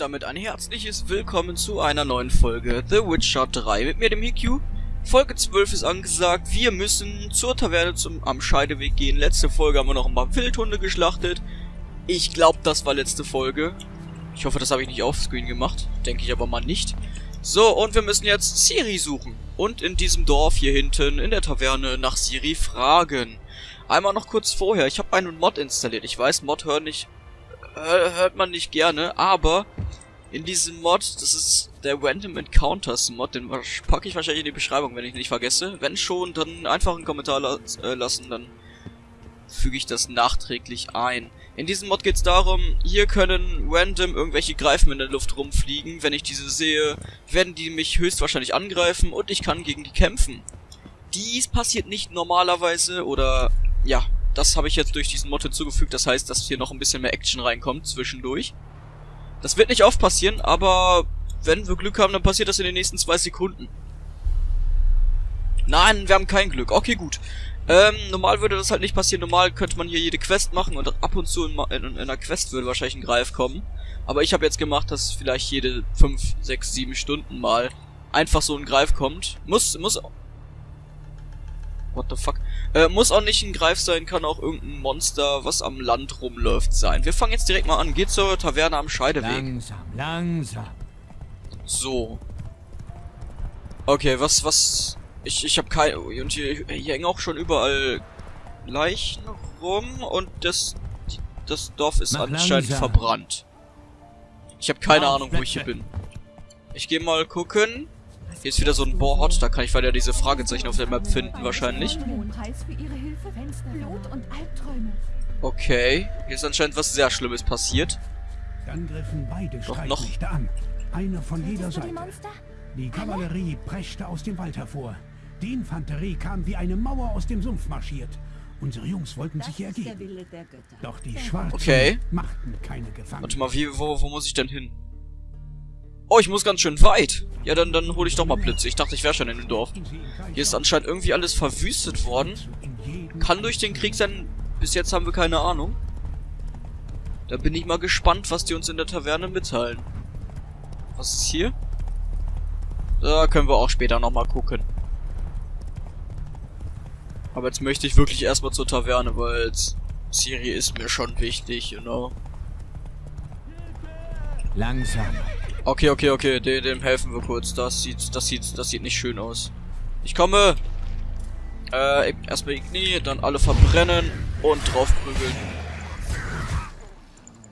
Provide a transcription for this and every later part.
damit ein herzliches Willkommen zu einer neuen Folge The Witcher 3 mit mir, dem Hikyu. Folge 12 ist angesagt, wir müssen zur Taverne zum, am Scheideweg gehen. Letzte Folge haben wir noch ein paar Wildhunde geschlachtet. Ich glaube, das war letzte Folge. Ich hoffe, das habe ich nicht offscreen gemacht. Denke ich aber mal nicht. So, und wir müssen jetzt Siri suchen. Und in diesem Dorf hier hinten, in der Taverne, nach Siri fragen. Einmal noch kurz vorher, ich habe einen Mod installiert. Ich weiß, Mod hören nicht hört man nicht gerne, aber in diesem Mod, das ist der Random Encounters Mod, den packe ich wahrscheinlich in die Beschreibung, wenn ich nicht vergesse. Wenn schon, dann einfach einen Kommentar la äh, lassen, dann füge ich das nachträglich ein. In diesem Mod geht es darum, hier können random irgendwelche Greifen in der Luft rumfliegen. Wenn ich diese sehe, werden die mich höchstwahrscheinlich angreifen und ich kann gegen die kämpfen. Dies passiert nicht normalerweise oder, ja, das habe ich jetzt durch diesen Mod hinzugefügt. Das heißt, dass hier noch ein bisschen mehr Action reinkommt zwischendurch. Das wird nicht oft passieren, aber wenn wir Glück haben, dann passiert das in den nächsten zwei Sekunden. Nein, wir haben kein Glück. Okay, gut. Ähm, normal würde das halt nicht passieren. Normal könnte man hier jede Quest machen und ab und zu in, in, in einer Quest würde wahrscheinlich ein Greif kommen. Aber ich habe jetzt gemacht, dass vielleicht jede 5, 6, 7 Stunden mal einfach so ein Greif kommt. Muss, muss What the fuck? Äh, muss auch nicht ein Greif sein, kann auch irgendein Monster, was am Land rumläuft, sein. Wir fangen jetzt direkt mal an. Geht zur Taverne am Scheideweg. Langsam, langsam. So. Okay, was, was... Ich, ich habe kein... Und hier, hier hängen auch schon überall Leichen rum und das... Das Dorf ist Mach anscheinend langsam. verbrannt. Ich habe keine Ahnung, wo ich hier bin. Ich gehe mal gucken. Hier ist wieder so ein Board, da kann ich weiter diese Fragezeichen auf der Map finden, wahrscheinlich. Okay, hier ist anscheinend was sehr Schlimmes passiert. Dann griffen beide Doch noch. An. Einer von jeder Seite. Die Kavallerie preschte aus dem Wald hervor. Die Infanterie kam wie eine Mauer aus dem Sumpf marschiert. Unsere Jungs wollten sich ergeben. Doch die Schwarzen Okay. machten keine Gefangenen. Warte mal, wie, wo, wo muss ich denn hin? Oh, ich muss ganz schön weit. Ja, dann, dann hole ich doch mal Blitze. Ich dachte, ich wäre schon in dem Dorf. Hier ist anscheinend irgendwie alles verwüstet worden. Kann durch den Krieg sein. Bis jetzt haben wir keine Ahnung. Da bin ich mal gespannt, was die uns in der Taverne mitteilen. Was ist hier? Da können wir auch später nochmal gucken. Aber jetzt möchte ich wirklich erstmal zur Taverne, weil Siri ist mir schon wichtig, you know. Langsam. Okay, okay, okay, dem, dem helfen wir kurz. Das sieht, das sieht, das sieht nicht schön aus. Ich komme. Äh, erstmal die Knie, dann alle verbrennen und draufprügeln.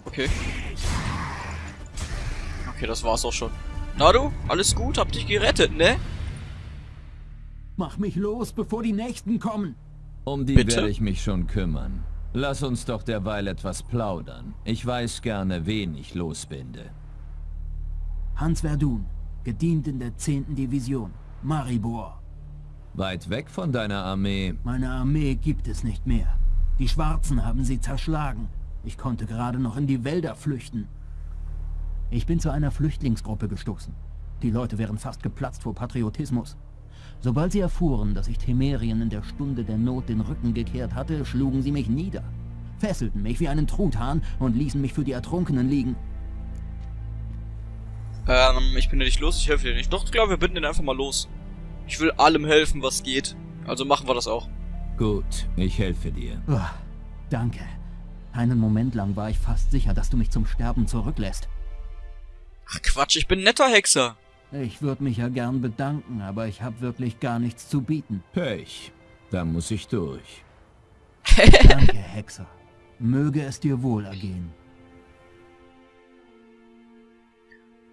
Okay. Okay, das war's auch schon. Na du, alles gut? Hab dich gerettet, ne? Mach mich los, bevor die Nächsten kommen. Um die Bitte? werde ich mich schon kümmern. Lass uns doch derweil etwas plaudern. Ich weiß gerne, wen ich losbinde. Hans Verdun, gedient in der 10. Division. Maribor. Weit weg von deiner Armee. Meine Armee gibt es nicht mehr. Die Schwarzen haben sie zerschlagen. Ich konnte gerade noch in die Wälder flüchten. Ich bin zu einer Flüchtlingsgruppe gestoßen. Die Leute wären fast geplatzt vor Patriotismus. Sobald sie erfuhren, dass ich Temerien in der Stunde der Not den Rücken gekehrt hatte, schlugen sie mich nieder. Fesselten mich wie einen Truthahn und ließen mich für die Ertrunkenen liegen. Ähm, ich bin ja nicht los, ich helfe dir nicht. Doch, ich glaube, wir binden den einfach mal los. Ich will allem helfen, was geht. Also machen wir das auch. Gut, ich helfe dir. Uah, danke. Einen Moment lang war ich fast sicher, dass du mich zum Sterben zurücklässt. Ach Quatsch, ich bin ein netter Hexer. Ich würde mich ja gern bedanken, aber ich habe wirklich gar nichts zu bieten. Pech. Da muss ich durch. Danke, Hexer. Möge es dir wohl ergehen.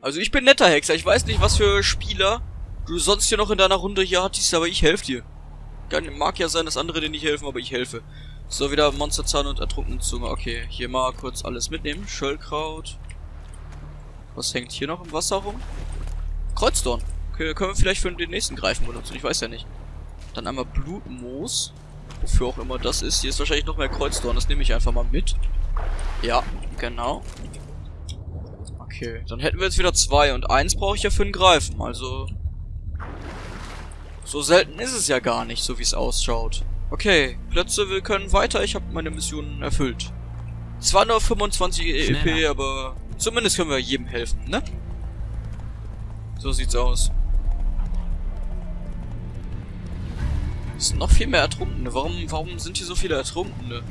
Also ich bin netter Hexer. Ich weiß nicht, was für Spieler du sonst hier noch in deiner Runde hier hattest, aber ich helfe dir. Mag ja sein, dass andere dir nicht helfen, aber ich helfe. So, wieder Monsterzahn und ertrunkene Zunge. Okay, hier mal kurz alles mitnehmen. Schöllkraut. Was hängt hier noch im Wasser rum? Kreuzdorn. Okay, können wir vielleicht für den nächsten Greifen benutzen. Ich weiß ja nicht. Dann einmal Blutmoos. Wofür auch immer das ist. Hier ist wahrscheinlich noch mehr Kreuzdorn. Das nehme ich einfach mal mit. Ja, genau. Okay, dann hätten wir jetzt wieder zwei. Und eins brauche ich ja für den Greifen. Also... So selten ist es ja gar nicht, so wie es ausschaut. Okay, Plätze, wir können weiter. Ich habe meine Mission erfüllt. Zwar nur 25 EEP, Schneller. aber Zumindest können wir jedem helfen, ne? So sieht's aus. Es sind noch viel mehr Ertrunkene. Warum, warum sind hier so viele Ertrunkene?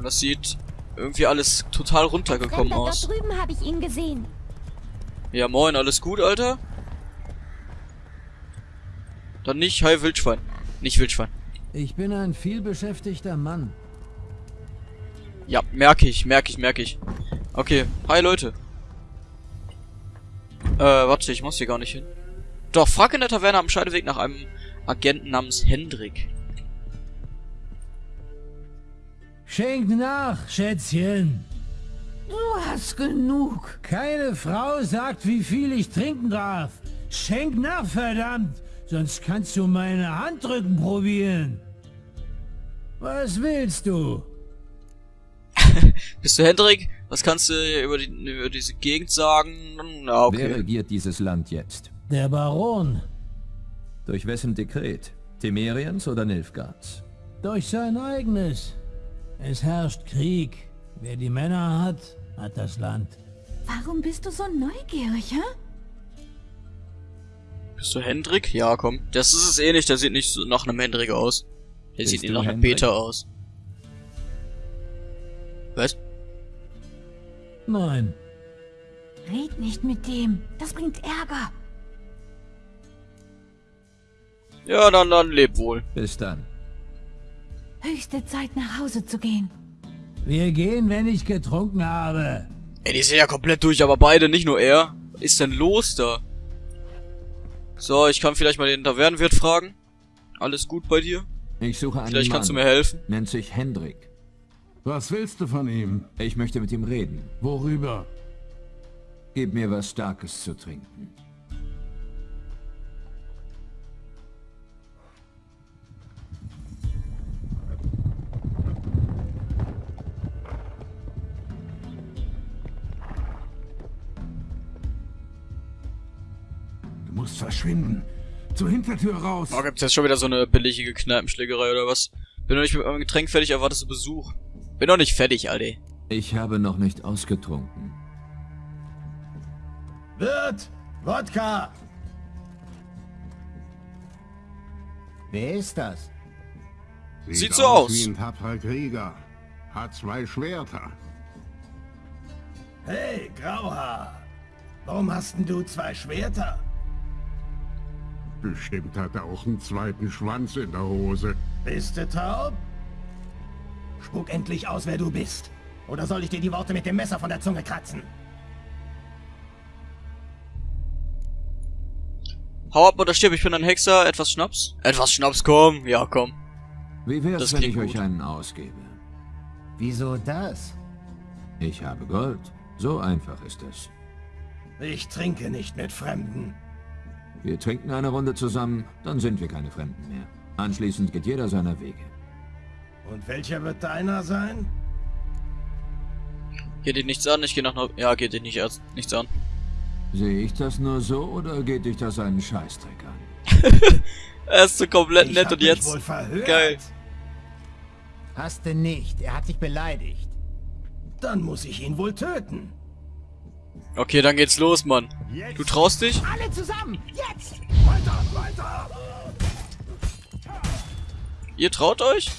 Und das sieht irgendwie alles total runtergekommen Fremder, aus. dort drüben habe ich ihn gesehen. Ja, moin, alles gut, Alter? Dann nicht, hi Wildschwein. Nicht Wildschwein. Ich bin ein vielbeschäftigter Mann. Ja, merke ich, merke ich, merke ich. Okay, hi Leute. Äh, warte, ich muss hier gar nicht hin. Doch, frag in der Taverne am Scheideweg nach einem Agenten namens Hendrik. Schenk nach, Schätzchen. Du hast genug. Keine Frau sagt, wie viel ich trinken darf. Schenk nach, verdammt. Sonst kannst du meine Handrücken probieren. Was willst du? Bist du Hendrik? Was kannst du über, die, über diese Gegend sagen? Na, Wer okay. regiert dieses Land jetzt? Der Baron. Durch wessen Dekret? Temerians oder Nilfgaards? Durch sein eigenes. Es herrscht Krieg. Wer die Männer hat, hat das Land. Warum bist du so neugierig, hä? Bist du Hendrik? Ja, komm. Das ist es eh nicht, der sieht nicht so nach einem Hendrik aus. Der Bist sieht nicht du nach einem? Peter aus. Was? Nein. Red nicht mit dem. Das bringt Ärger. Ja, dann, dann leb wohl. Bis dann. Höchste Zeit, nach Hause zu gehen. Wir gehen, wenn ich getrunken habe. Ey, die sind ja komplett durch, aber beide, nicht nur er. Was ist denn los da? So, ich kann vielleicht mal den Tavernenwirt fragen. Alles gut bei dir? Ich suche einen Vielleicht Mann. kannst du mir helfen. Nennt sich Hendrik. Was willst du von ihm? Ich möchte mit ihm reden. Worüber? Gib mir was Starkes zu trinken. Verschwinden. Zur Hintertür raus. Oh, gibt's jetzt schon wieder so eine billige Kneipenschlägerei oder was? Bin noch nicht mit meinem Getränk fertig, erwartest du Besuch. Bin noch nicht fertig, Alter. Ich habe noch nicht ausgetrunken. Wirt! Wodka! Wer ist das? Sieht so aus. wie ein tapferer Krieger. Hat zwei Schwerter. Hey, Grauhaar! Warum hast denn du zwei Schwerter? Bestimmt hat er auch einen zweiten Schwanz in der Hose. Bist du taub? Spuck endlich aus, wer du bist. Oder soll ich dir die Worte mit dem Messer von der Zunge kratzen? Hau ab oder stirb, ich bin ein Hexer. Etwas Schnaps? Etwas Schnaps, komm. Ja, komm. Wie wär's, Das wenn ich klingt euch gut. einen ausgebe? Wieso das? Ich habe Gold. So einfach ist es. Ich trinke nicht mit Fremden. Wir trinken eine Runde zusammen, dann sind wir keine Fremden mehr. Anschließend geht jeder seiner Wege. Und welcher wird deiner sein? Geht dich nichts an, ich gehe nach Neu... Ja, geht dich nicht erst nichts an. Sehe ich das nur so oder geht dich das einen Scheißdreck an? Er ist so komplett Ich nett und jetzt... wohl verhört. Geil. Hast du nicht. Er hat dich beleidigt. Dann muss ich ihn wohl töten. Okay, dann geht's los, Mann. Du traust dich? Alle zusammen! Jetzt! Weiter, weiter! Ihr traut euch?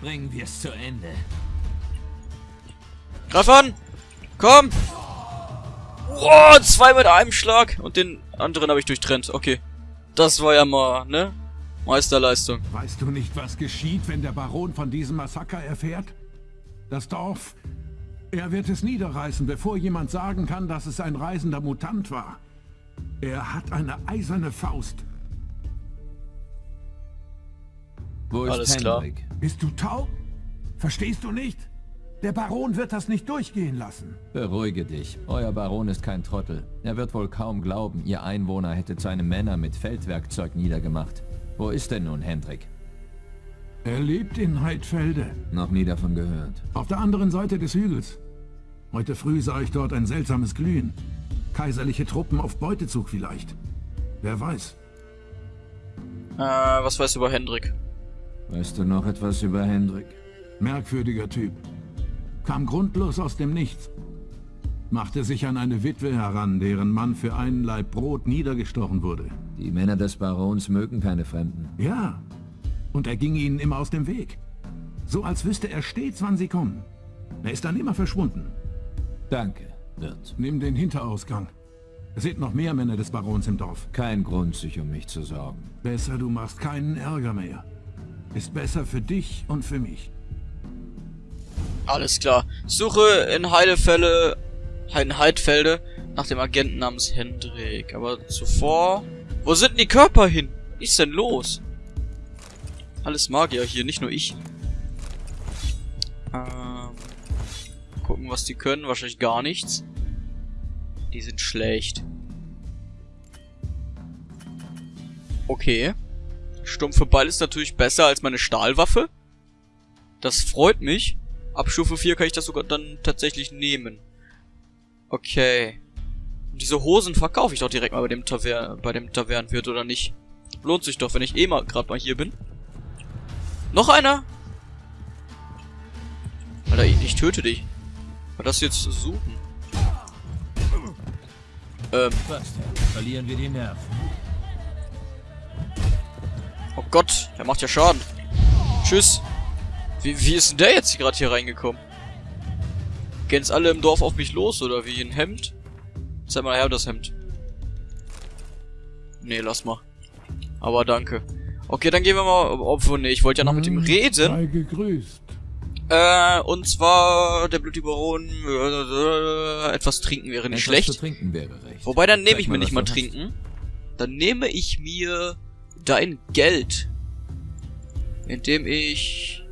Bringen wir es zu Ende. Greif an! Komm! Oh, zwei mit einem Schlag. Und den anderen habe ich durchtrennt. Okay. Das war ja mal, ne? Meisterleistung. Weißt du nicht, was geschieht, wenn der Baron von diesem Massaker erfährt? Das Dorf. Er wird es niederreißen, bevor jemand sagen kann, dass es ein reisender Mutant war. Er hat eine eiserne Faust. Wo ist Alles klar. Hendrik? Bist du taub? Verstehst du nicht? Der Baron wird das nicht durchgehen lassen. Beruhige dich. Euer Baron ist kein Trottel. Er wird wohl kaum glauben, ihr Einwohner hättet seine Männer mit Feldwerkzeug niedergemacht. Wo ist denn nun Hendrik? Er lebt in Heidfelde, Noch nie davon gehört. auf der anderen Seite des Hügels. Heute früh sah ich dort ein seltsames Glühen. Kaiserliche Truppen auf Beutezug vielleicht. Wer weiß. Äh, was weißt du über Hendrik? Weißt du noch etwas über Hendrik? Merkwürdiger Typ. Kam grundlos aus dem Nichts. Machte sich an eine Witwe heran, deren Mann für einen Laib Brot niedergestochen wurde. Die Männer des Barons mögen keine Fremden. Ja, und er ging ihnen immer aus dem Weg. So als wüsste er stets, wann sie kommen. Er ist dann immer verschwunden. Danke, Wirt. Nimm den Hinterausgang. Es sind noch mehr Männer des Barons im Dorf. Kein Grund, sich um mich zu sorgen. Besser, du machst keinen Ärger mehr. Ist besser für dich und für mich. Alles klar. Suche in Heidefälle, in Heidfelde nach dem Agenten namens Hendrik. Aber zuvor... Wo sind denn die Körper hin? Was ist denn los? Alles Magier hier, nicht nur ich. Ähm, gucken, was die können. Wahrscheinlich gar nichts. Die sind schlecht. Okay. Stumpfe Ball ist natürlich besser als meine Stahlwaffe. Das freut mich. Ab Stufe 4 kann ich das sogar dann tatsächlich nehmen. Okay. Und diese Hosen verkaufe ich doch direkt mal bei dem Taver bei dem Tavernenwirt, oder nicht? Lohnt sich doch, wenn ich eh mal gerade mal hier bin. Noch einer? Alter, ich, ich töte dich. War das jetzt suchen? Ähm. Fast, verlieren wir die Nerven. Oh Gott, der macht ja Schaden. Tschüss. Wie, wie ist denn der jetzt gerade hier reingekommen? Gehen's alle im Dorf auf mich los, oder wie? Ein Hemd? Zeig mal her, das Hemd. Nee, lass mal. Aber danke. Okay, dann gehen wir mal... Obwohl, nee, ich wollte ja noch mit ihm reden. Sei gegrüßt. Äh, und zwar der blutige Baron... Äh, etwas trinken wäre nicht Etwas schlecht. trinken wäre recht. Wobei, dann nehme ich mir nicht mal hast. trinken. Dann nehme ich mir dein Geld. Indem ich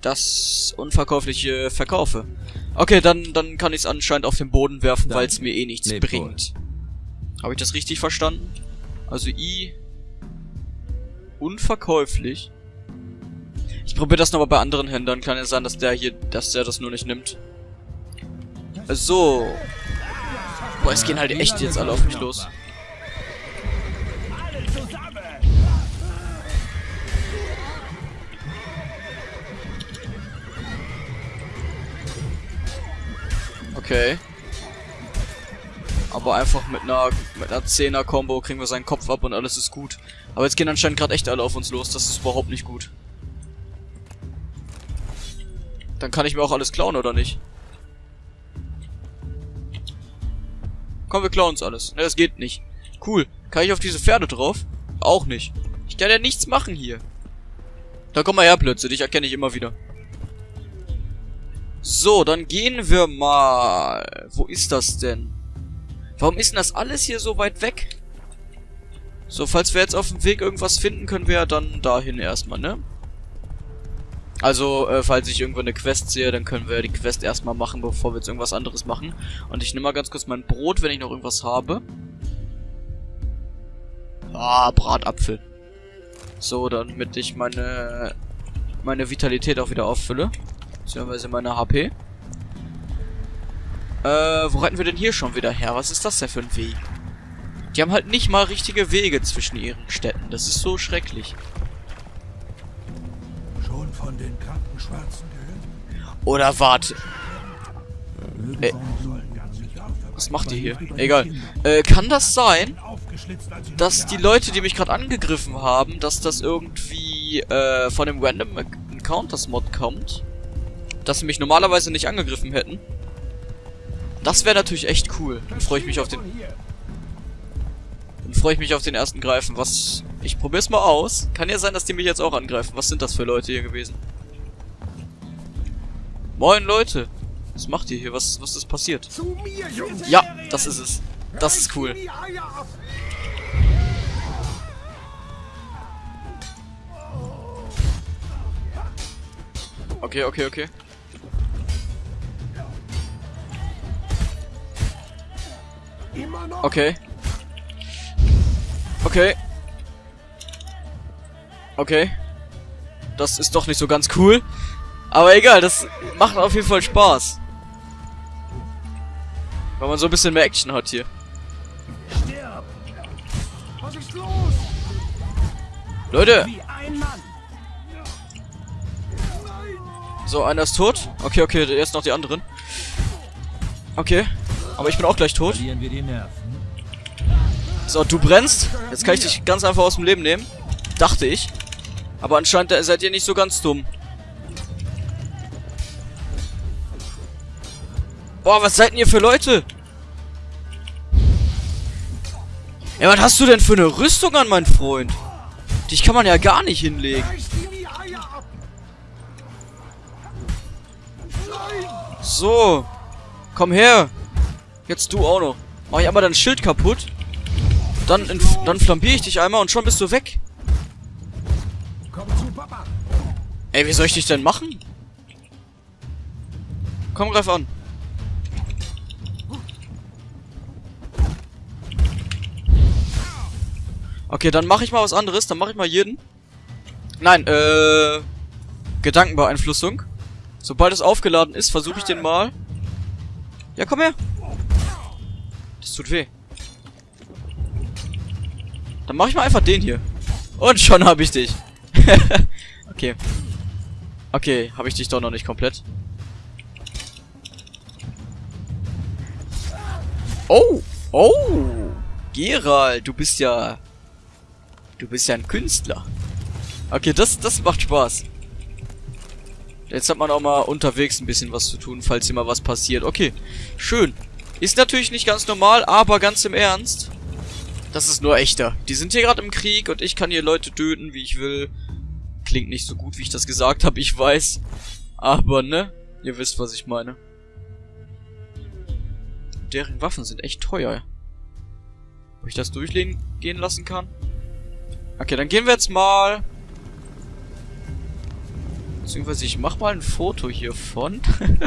das Unverkäufliche verkaufe. Okay, dann, dann kann ich es anscheinend auf den Boden werfen, weil es mir eh nichts bringt. Habe ich das richtig verstanden? Also I... Unverkäuflich. Ich probiere das nochmal bei anderen Händlern. Kann ja sein, dass der hier, dass der das nur nicht nimmt. So. Boah, es gehen halt echt jetzt alle auf mich los. Okay. Aber einfach mit einer mit einer 10er Combo kriegen wir seinen Kopf ab und alles ist gut. Aber jetzt gehen anscheinend gerade echt alle auf uns los. Das ist überhaupt nicht gut. Dann kann ich mir auch alles klauen, oder nicht? Komm, wir klauen uns alles. Ne, das geht nicht. Cool. Kann ich auf diese Pferde drauf? Auch nicht. Ich kann ja nichts machen hier. Da komm mal her, Plötze. Dich erkenne ich immer wieder. So, dann gehen wir mal. Wo ist das denn? Warum ist denn das alles hier so weit weg? So, falls wir jetzt auf dem Weg irgendwas finden, können wir ja dann dahin erstmal, ne? Also, äh, falls ich irgendwo eine Quest sehe, dann können wir die Quest erstmal machen, bevor wir jetzt irgendwas anderes machen. Und ich nehme mal ganz kurz mein Brot, wenn ich noch irgendwas habe. Ah, Bratapfel. So, damit ich meine meine Vitalität auch wieder auffülle. Beziehungsweise meine HP. Äh, wo reiten wir denn hier schon wieder her? Was ist das denn für ein Weg? Die haben halt nicht mal richtige Wege zwischen ihren Städten. Das ist so schrecklich. Von den kranken Schwarzen gehört? Oder warte. Äh, was macht ihr hier? Egal. Äh, kann das sein, dass die Leute, die mich gerade angegriffen haben, dass das irgendwie äh, von dem Random Encounters Mod kommt? Dass sie mich normalerweise nicht angegriffen hätten? Das wäre natürlich echt cool. Dann freue ich mich auf den... Dann freue ich mich auf den ersten Greifen. Was... Ich probier's mal aus. Kann ja sein, dass die mich jetzt auch angreifen. Was sind das für Leute hier gewesen? Moin, Leute. Was macht ihr hier? Was, was ist passiert? Ja, das ist es. Das ist cool. Okay, okay, okay. Okay. Okay. Okay. Das ist doch nicht so ganz cool. Aber egal, das macht auf jeden Fall Spaß. Weil man so ein bisschen mehr Action hat hier. Leute! So, einer ist tot. Okay, okay, jetzt noch die anderen. Okay. Aber ich bin auch gleich tot. So, du brennst. Jetzt kann ich dich ganz einfach aus dem Leben nehmen. Dachte ich. Aber anscheinend seid ihr nicht so ganz dumm. Boah, was seid denn ihr für Leute? Ja, was hast du denn für eine Rüstung an, mein Freund? Dich kann man ja gar nicht hinlegen. So. Komm her. Jetzt du auch noch. Mach ich einmal dein Schild kaputt. Dann, dann flambiere ich dich einmal und schon bist du weg. Ey, wie soll ich dich denn machen? Komm, greif an. Okay, dann mache ich mal was anderes. Dann mache ich mal jeden. Nein, äh... Gedankenbeeinflussung. Sobald es aufgeladen ist, versuche ich den mal. Ja, komm her. Das tut weh. Dann mache ich mal einfach den hier. Und schon habe ich dich. okay. Okay, habe ich dich doch noch nicht komplett. Oh! Oh! Gerald, du bist ja... Du bist ja ein Künstler. Okay, das, das macht Spaß. Jetzt hat man auch mal unterwegs ein bisschen was zu tun, falls hier mal was passiert. Okay, schön. Ist natürlich nicht ganz normal, aber ganz im Ernst. Das ist nur echter. Die sind hier gerade im Krieg und ich kann hier Leute töten, wie ich will. Klingt nicht so gut, wie ich das gesagt habe, ich weiß. Aber, ne? Ihr wisst, was ich meine. Deren Waffen sind echt teuer. Ob ich das durchgehen lassen kann? Okay, dann gehen wir jetzt mal... Beziehungsweise ich mach mal ein Foto hiervon.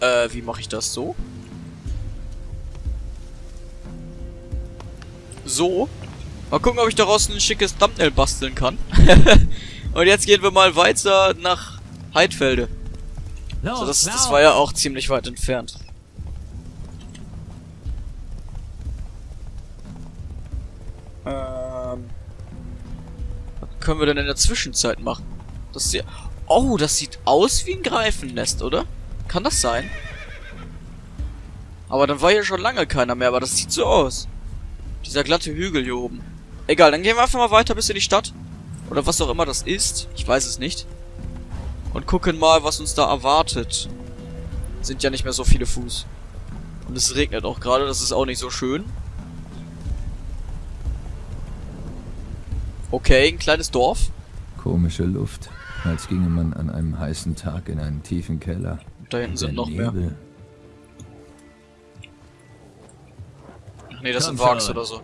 äh, wie mache ich das so? So. Mal gucken, ob ich daraus ein schickes Thumbnail basteln kann. Und jetzt gehen wir mal weiter nach Heidfelde. So, das, das war ja auch ziemlich weit entfernt. Ähm, was können wir denn in der Zwischenzeit machen? Das ist ja... Oh, das sieht aus wie ein Greifennest, oder? Kann das sein? Aber dann war hier schon lange keiner mehr, aber das sieht so aus. Dieser glatte Hügel hier oben. Egal, dann gehen wir einfach mal weiter bis in die Stadt. Oder was auch immer das ist. Ich weiß es nicht. Und gucken mal, was uns da erwartet. Sind ja nicht mehr so viele Fuß. Und es regnet auch gerade, das ist auch nicht so schön. Okay, ein kleines Dorf. Komische Luft, als ginge man an einem heißen Tag in einen tiefen Keller. Da hinten sind noch mehr. Nebel. Ach nee, das sind Wags schon. oder so.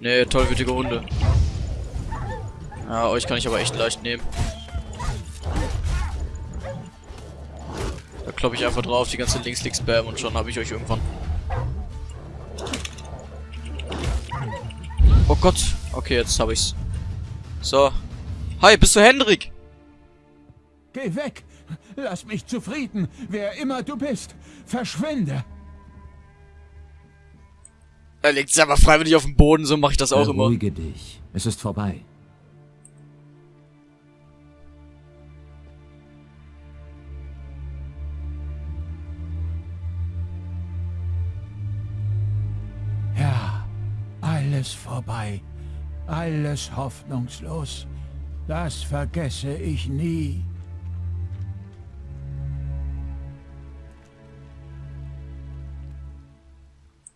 Nee, tollwütige Hunde. Ja, euch kann ich aber echt leicht nehmen. Da kloppe ich einfach drauf, die ganze Links-Links-Spam und schon habe ich euch irgendwann. Oh Gott. Okay, jetzt habe ich's. So. Hi, bist du Hendrik? Geh weg! Lass mich zufrieden, wer immer du bist. Verschwinde! Er legt sich aber freiwillig auf den Boden, so mache ich das auch immer. Beruhige dich. Es ist vorbei. Ja, alles vorbei. Alles hoffnungslos. Das vergesse ich nie.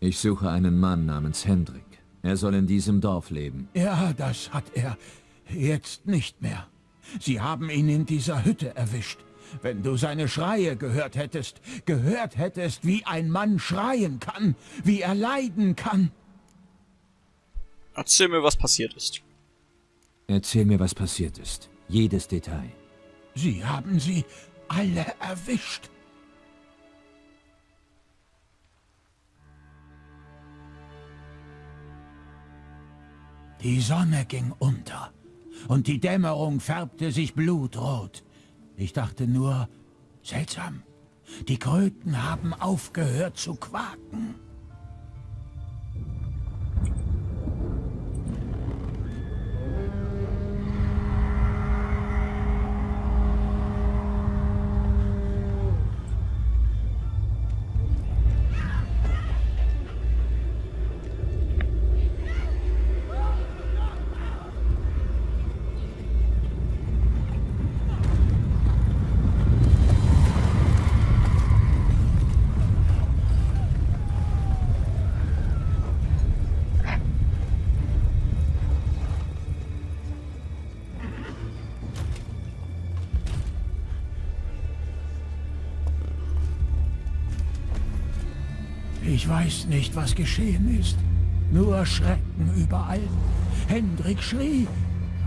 Ich suche einen Mann namens Hendrik. Er soll in diesem Dorf leben. Ja, das hat er. Jetzt nicht mehr. Sie haben ihn in dieser Hütte erwischt. Wenn du seine Schreie gehört hättest, gehört hättest, wie ein Mann schreien kann, wie er leiden kann. Erzähl mir, was passiert ist. Erzähl mir, was passiert ist. Jedes Detail. Sie haben sie alle erwischt. Die Sonne ging unter und die Dämmerung färbte sich blutrot. Ich dachte nur, seltsam, die Kröten haben aufgehört zu quaken. Ich weiß nicht, was geschehen ist. Nur Schrecken überall. Hendrik schrie,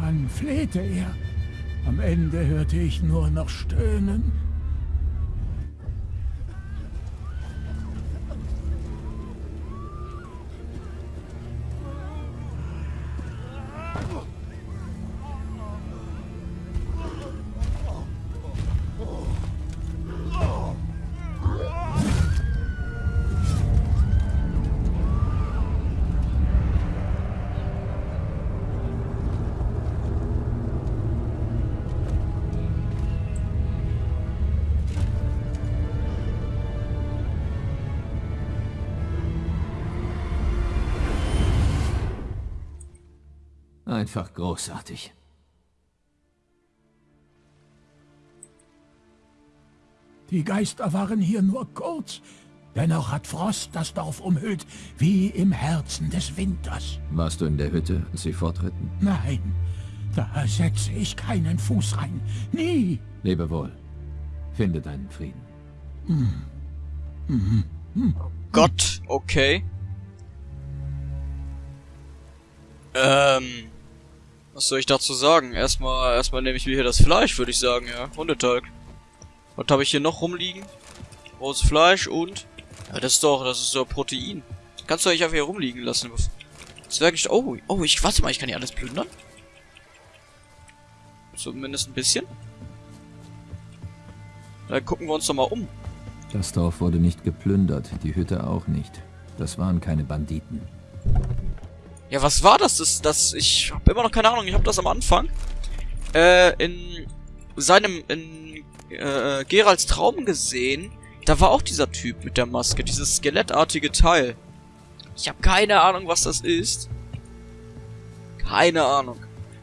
dann flehte er. Am Ende hörte ich nur noch Stöhnen. Einfach großartig. Die Geister waren hier nur kurz. Dennoch hat Frost das Dorf umhüllt, wie im Herzen des Winters. Warst du in der Hütte, als sie fortritten? Nein, da setze ich keinen Fuß rein. Nie. Lebe wohl. Finde deinen Frieden. Gott, okay. Ähm. Was soll ich dazu sagen? Erstmal, erstmal nehme ich mir hier das Fleisch, würde ich sagen, ja. Hundetalg. Was habe ich hier noch rumliegen? Rohes Fleisch und... Ja, das ist doch, das ist so Protein. Kannst du euch einfach hier rumliegen lassen. Zwergisch... Oh, oh, ich... Warte mal, ich kann hier alles plündern. Zumindest ein bisschen. Dann gucken wir uns doch mal um. Das Dorf wurde nicht geplündert, die Hütte auch nicht. Das waren keine Banditen. Ja, was war das? Das, das, ich habe immer noch keine Ahnung. Ich habe das am Anfang äh, in seinem, in äh, Geralds Traum gesehen. Da war auch dieser Typ mit der Maske, dieses skelettartige Teil. Ich habe keine Ahnung, was das ist. Keine Ahnung.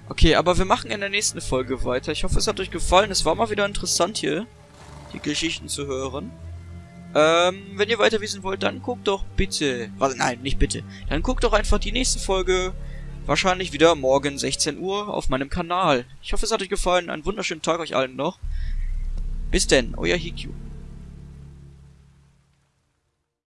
Okay, aber wir machen in der nächsten Folge weiter. Ich hoffe, es hat euch gefallen. Es war mal wieder interessant hier, die Geschichten zu hören. Ähm, wenn ihr weiter wissen wollt, dann guckt doch bitte... Was, nein, nicht bitte. Dann guckt doch einfach die nächste Folge. Wahrscheinlich wieder morgen 16 Uhr auf meinem Kanal. Ich hoffe, es hat euch gefallen. Einen wunderschönen Tag euch allen noch. Bis denn, euer Hikyu.